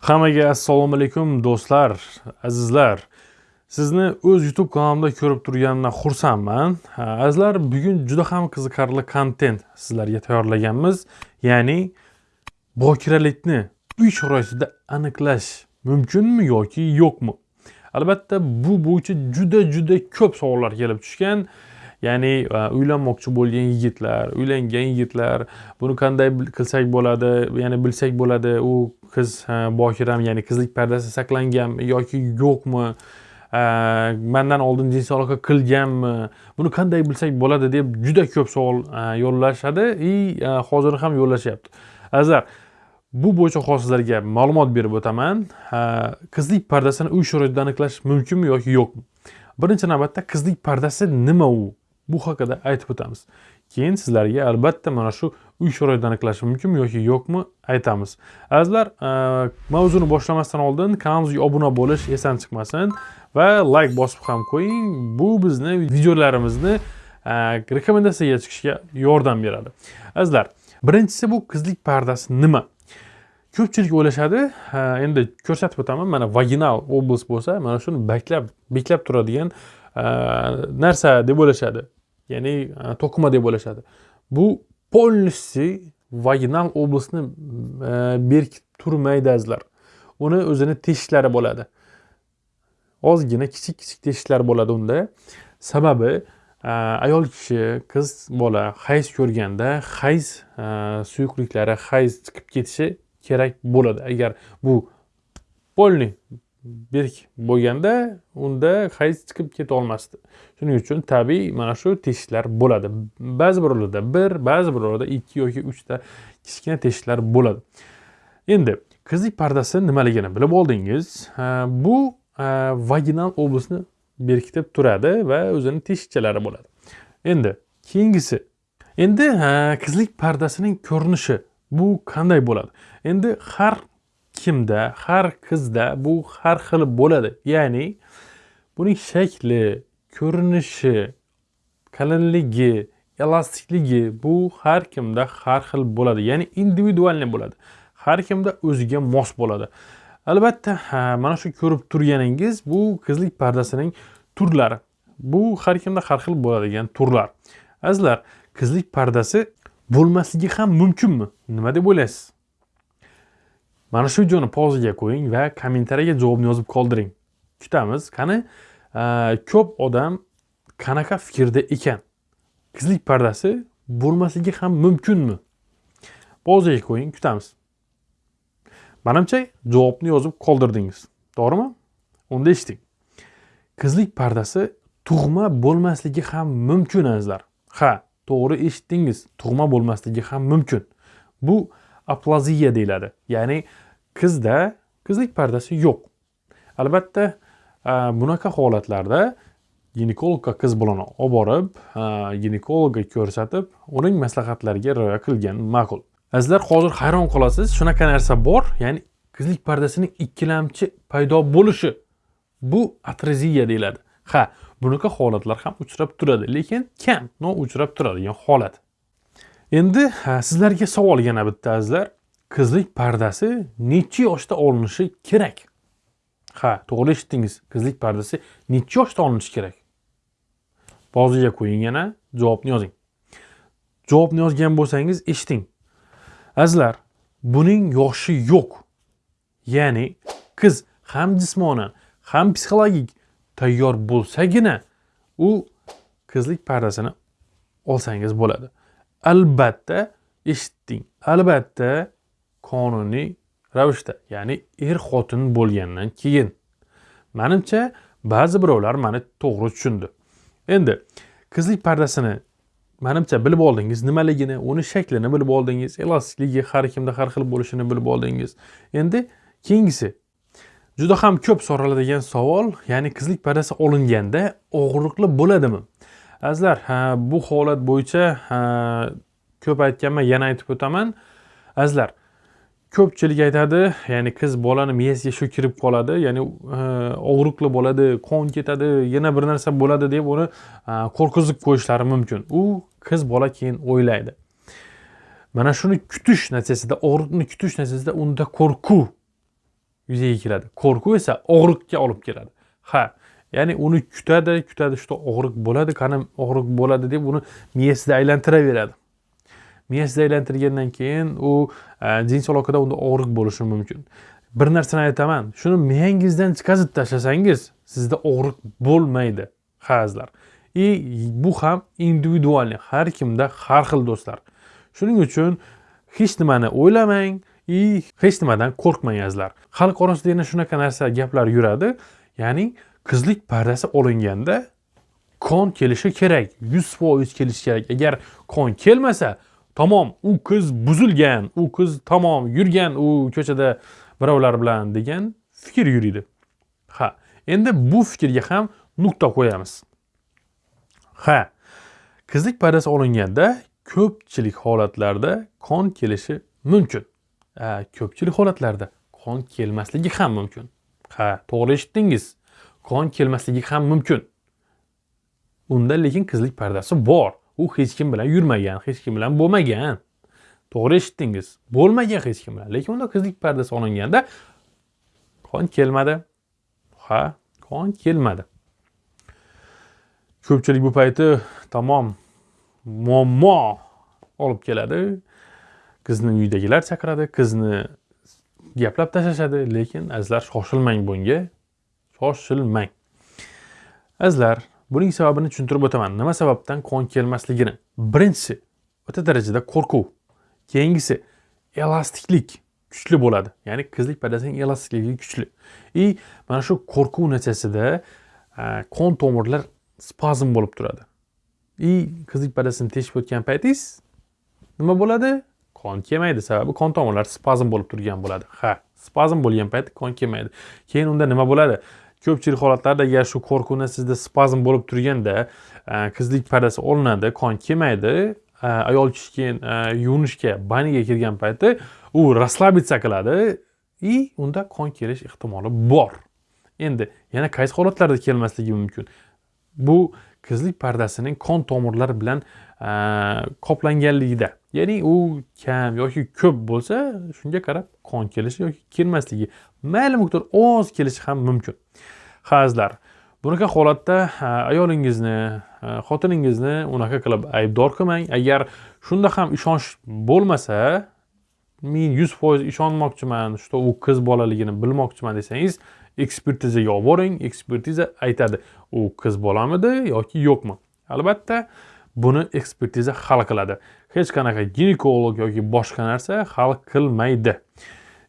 Hammaga assalomu alaykum do'stlar, azizlar. Sizni o'z YouTube kanalimda ko'rib turganimdan xursandman. Azizlar, bugun juda ham qiziqarli kontent sizlarga tayyorlaganmiz. Ya'ni bokiralikni uy sharoitida aniqlash mumkinmi yoki yo'qmi? Albatta, bu bo'yicha juda juda ko'p savollar kelib tushgan. Ya'ni e, uylanmoqchi bo'lgan yigitlar uylangan yigitlar buni qanday qilsak bo'ladi ya'ni bilsak bo'ladi u qiz bokiram ya'ni qizlik pardasi saqlanganmi yoki yo'qmi e, mandan oldin jinsiy aloqa qilganmi buni qanday bilsak bo'ladi deb juda ko'p savol e, yo'llashadi. И hozir ham yo'llashyapti. Azizlar bu bo'yicha hozir sizlarga ma'lumot berib o'taman. Qizlik pardasini uy sharoitida aniqlash mumkinmi yoki yo'qmi? Birinchi navbatda qizlik pardasi nima u? Bu haqida aytib o'tamiz. Keyin sizlarga albatta mana shu uy sharoitini aniqlash mumkinmi yoki yo'qmi aytamiz. Azizlar e, mavzuni boshlamasdan oldin kanalimizga obuna bo'lish esdan chiqmasin va layk bosib ham qo'ying. Bu bizni videolarimizni e, rekomendatsiyaga chiqishga yordam beradi. Azizlar birinchisi bu qizlik pardasi nima? Ko'pchilik o'ylashadi e, endi ko'rsatib o'taman mana vaginal oblast bo'lsa mana shuni beklab beklab turadigan narsa deb o'ylashadi. Ya'ni e, to'qima deb o'ylashadi bu полностью vaginal oblastni e, berkitib turmaydi azizlar. Uni o'zini teshiklari bo'ladi. Ozgina kichik kichik teshiklar bo'ladi unda. Sababi e, ayol kishi qiz bola hayz ko'rganda hayz suyuqliklari hayz chiqib ketishi kerak bo'ladi. Agar bu полный berk bo'lganda unda hayz chiqib keta olmasdi shuning uchun tabiiy mana shu teshiklar bo'ladi. Ba'zi birovlarda bir ba'zi birovlarda ikki yoki uchta kichkina teshiklar bo'ladi. Endi qizlik pardasi nimaligini bilib oldingiz. Bu vaginal oblastni berkitib turadi va o'zini teshikchalari bo'ladi. Endi keyingisi. Endi qizlik pardasining ko'rinishi bu qanday bo'ladi? Endi har kimda har qizda bu har xil bo'ladi. Ya'ni buning shakli ko'rinishi qalinligi elastikligi bu har kimda har xil bo'ladi. Ya'ni individualniy bo'ladi. Har kimda o'ziga mos bo'ladi. Albatta mana shu ko'rib turganingiz bu qizlik pardasining turlari. Bu har kimda har xil bo'ladigan turlar. Azizlar qizlik pardasi bo'lmasligi ham mumkinmi? Nima deb o'ylaysiz? Mana shu videoni pauzaga qo'ying va kommentariyaga javobni yozib qoldiring. Kutamiz qani? Ko'p odam qanaqa fikrda ekan? Qizlik pardasi bo'lmasligi ham mumkinmi? Pauzaga qo'ying kutamiz. Manimcha javobni yozib qoldirdingiz. To'g'rimi? Unda eshiting qizlik pardasi tug'ma bo'lmasligi ham mumkin azizlar. Ha to'g'ri eshitdingiz. Tug'ma bo'lmasligi ham mumkin. Bu aplaziya deyiladi. Ya'ni qizda qizlik pardasi yo'q. Albatta e, bunaqa holatlarda ginekologga qiz bolani olib borib e, ginekologga ko'rsatib uning maslahatlariga rioya qilgan ma'qul. Azizlar hozir hayron qolasiz. Shunaqa narsa bor ya'ni qizlik pardasining ikkilamchi paydo bo'lishi. Bu atreziya deyiladi. Ha bunaqa holatlar ham uchrab turadi lekin kam no uchrab turadigan holat. Endi sizlarga savol yana bitta azizlar. Qizlik pardasi necha yoshda olinishi kerak? Ha to'g'ri eshitdingiz. Qizlik pardasi necha yoshda olinishi kerak? Boziga qo'ying yana javobni yozing. Javobni yozgan bo'lsangiz eshiting. Azizlar buning yoshi yo'q. Ya'ni qiz ham jismonan ham psixologik tayyor bo'lsagina u qizlik pardasini olsangiz bo'ladi. Albatta eshitding. Albatta qonuniy ravishda ya'ni er xotin bo'lgandan keyin. Manimcha ba'zi birovlar mani to'g'ri tushundi. Endi qizlik pardasini manimcha bilib oldingiz nimaligini uni shaklini bilib oldingiz elastikligi har kimda har xil bo'lishini bilib oldingiz. Endi keyingisi juda ham ko'p so'raladigan savol ya'ni qizlik pardasi olinganda og'riqli bo'ladimi? Azizlar bu holat bo'yicha ko'p aytganman yana aytib o'taman. Azizlar ko'pchilik aytadi ya'ni qiz bolani miyasiga shu kirib qoladi ya'ni og'riqli bo'ladi qon ketadi yana bir narsa bo'ladi deb uni qo'rqizib qo'yishlari mumkin. U qiz bola keyin o'ylaydi. Mana shuni kutish natijasida og'riqni kutish natijasida unda qo'rquv yuzaga keladi. Qo'rquv esa og'riqqa olib keladi. Ha ya'ni uni kutadi kutadi shu og'riq bo'ladi qani og'riq bo'ladi deb uni miyasida aylantiraveradi miyasida aylantirgandan keyin u jins e, jinsiy aloqada unda og'riq bo'lishi mumkin bir narsani aytaman shuni miyangizdan chiqazib tashlasangiz sizda og'riq bo'lmaydi hazlar и bu ham individualniy har kimda har xil do'stlar. Shuning uchun hech nimani o'ylamang и hech nimadan qo'rqmang azizlar xalq orasida yana shunaqa narsa gaplar yuradi ya'ni qizlik pardasi olinganda qon kelishi kerak yuz foiz kelishi kerak. Agar qon kelmasa tamom u qiz buzilgan u qiz tamom yurgan u ko'chada birovlar bilan degan fikr yuriydi. Ha endi bu fikrga ham nuqta qo'yamiz. Ha qizlik pardasi olinganda ko'pchilik holatlarda qon kelishi mumkin. Ko'pchilik holatlarda qon kelmasligi ham mumkin. Ha to'g'ri eshitdingiz. Qon kelmasligi ham mumkin. Unda lekin qizlik pardasi bor. U hech kim bilan yurmagan hech kim bilan bo'lmagan. To'g'ri eshitdingiz. Bo'lmagan hech kim bilan. Lekin unda qizlik pardasi olinganda qon kelmadi. Ha qon kelmadi. Ko'pchilik bu payti tamom muammo olib keladi. Qizni uydagilar chaqiradi qizni gaplab tashlashadi. Lekin azizlar shoshilmang bunga. Shoshilmang azizlar buning sababini tushuntirib o'taman. Nima sababdan qon kelmasligini? Birinchisi o'ta darajada qo'rquv. Keyingisi elastiklik kuchli bo'ladi. Ya'ni qizlik pardasining elastikligi kuchli. И mana shu qo'rquv natijasida e, qon tomirlar spazm bo'lib turadi. И qizlik pardasini teshib o'tgan paytingiz nima bo'ladi? Qon kelmaydi. Sababi qon tomirlar spazm bo'lib turgan bo'ladi. Ha spazm bo'lgan paytda qon kelmaydi. Keyin unda nima bo'ladi? Ko'pchilik holatlarda agar shu qo'rquvni sizda spazm bo'lib turganda e, qizlik pardasi olinadi qon kelmaydi e, ayol kishi keyin yuvinishga baniga kirgan paytda u расслабиться qiladi и unda qon kelish ehtimoli bor. Endi yana qaysi holatlarda kelmasligi mumkin? Bu qizlik pardasining qon tomirlari bilan e, qoplanganligida. Ya'ni u kam yoki ko'p bo'lsa shunga qarab qon kelishi yoki kelmasligi. Mayli miqdor oz kelishi ham mumkin. Hazlar. Bunaqa holatda ayolingizni xotiningizni unaqa qilib aybdor qilmang. Agar shunda ham ishonch bo'lmasa men yuz foiz ishonmoqchiman что u qiz bolaligini bilmoqchiman desangiz ekspertizaga olib boring ekspertiza aytadi. U qiz bolamidi yoki yo'qmi? Albatta buni ekspertiza hal qiladi. Hech qanaqa ginekolog yoki boshqa narsa hal qilmaydi.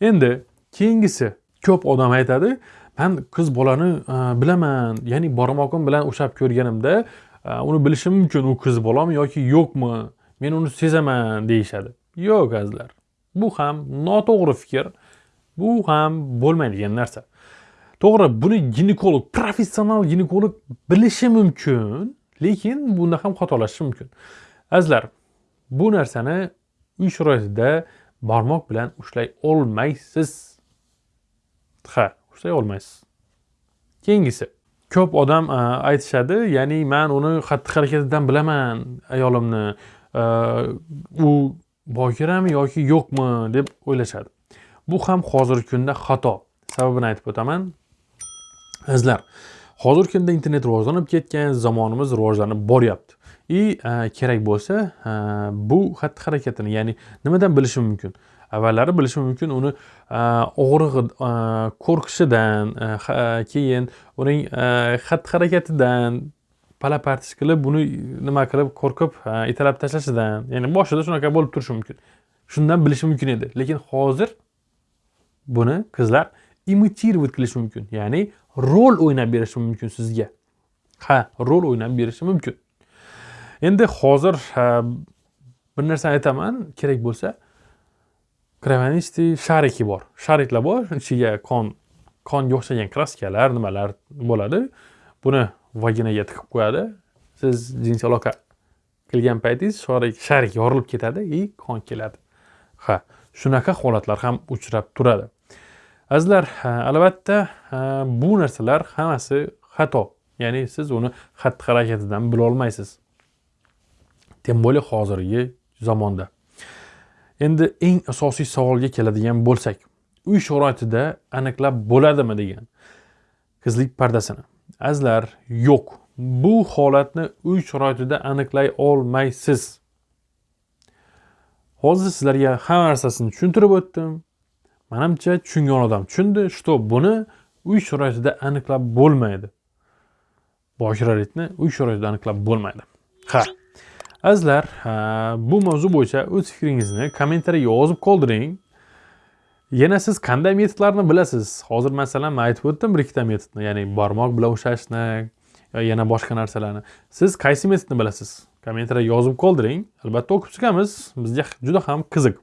Endi keyingisi ko'p odam aytadi man qiz bolani e, bilaman ya'ni barmog'im bilan ushlab ko'rganimda e, uni bilishim mumkin u qiz bolami yoki yo'qmi? Men uni sezaman deyishadi. Yo'q azizlar. Bu ham noto'g'ri fikr. Bu ham bo'lmaydigan narsa. To'g'ri buni ginekolog professional ginekolog bilishi mumkin. Lekin bunda ham xatolashish mumkin. Azizlar bu narsani uy sharoitida barmoq bilan ushlay olmaysiz. Ha ushlay olmaysiz. Keyingisi ko'p odam aytishadi ya'ni man uni xatti harakatidan bilaman ayolimni u bokirami yoki yo'qmi deb o'ylashadi. Bu ham hozirgi kunda xato. Sababini aytib o'taman. Azizlar hozirgi kunda internet rivojlanib ketgan zamonimiz rivojlanib boryapti. И e, kerak bo'lsa e, bu xatti harakatini ya'ni nimadan bilishim mumkin? Avvallari bilishim mumkin uni e, og'rig'i qo'rqishidan keyin uning xatti harakatidan pala partish qilib buni nima qilib qo'rqib italab tashlashidan ya'ni boshida shunaqa bo'lib turishi mumkin. Shundan bilishi mumkin edi. Lekin hozir buni qizlar imitirovat qilishi mumkin. Ya'ni rol o'ynab berishi mumkin sizga. Ha rol o'ynab berishi mumkin. Endi hozir bir narsani aytaman. Kerak bo'lsa kravanisti shariki bor. Shariklar bor ichiga qon qonga o'xshagan kraskalar nimalar bo'ladi? Buni vaginaga tiqib qo'yadi. Siz jinsiy aloqa qilgan paytingiz sharik sharik yorilib ketadi и qon keladi. Ha shunaqa holatlar ham uchrab turadi. Azizlar albatta bu narsalar hammasi xato. Ya'ni siz uni xatti harakatidan bilolmaysiz tem более hozirgi zamonda. Endi eng asosiy savolga keladigan bo'lsak uy sharoitida aniqlab bo'ladimi degan qizlik pardasini. Azizlar yo'q. Bu holatni uy sharoitida aniqlay olmaysiz. Hozir sizlarga hamma narsasini tushuntirib o'tdim. Manimcha tushungan odam tushundi что buni uy sharoitida aniqlab bo'lmaydi. Boshiralikni uy sharoitida aniqlab bo'lmaydi. Ha azizlar bu mavzu bo'yicha o'z fikringizni kommentariyga yozib qoldiring. Yana siz qanday metodlarni bilasiz? Hozir masalan man aytib o'tdim bir ikkita metodni ya'ni barmoq bilan ushlashni yana boshqa narsalarni. Siz qaysi metodni bilasiz? Kommentariyga yozib qoldiring. Albatta o'qib chiqamiz. Bizga juda ham qiziq.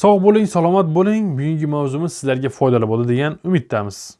Sog' bo'ling salomat bo'ling. Bugungi mavzumiz sizlarga foydali bo'ladi degan umiddamiz.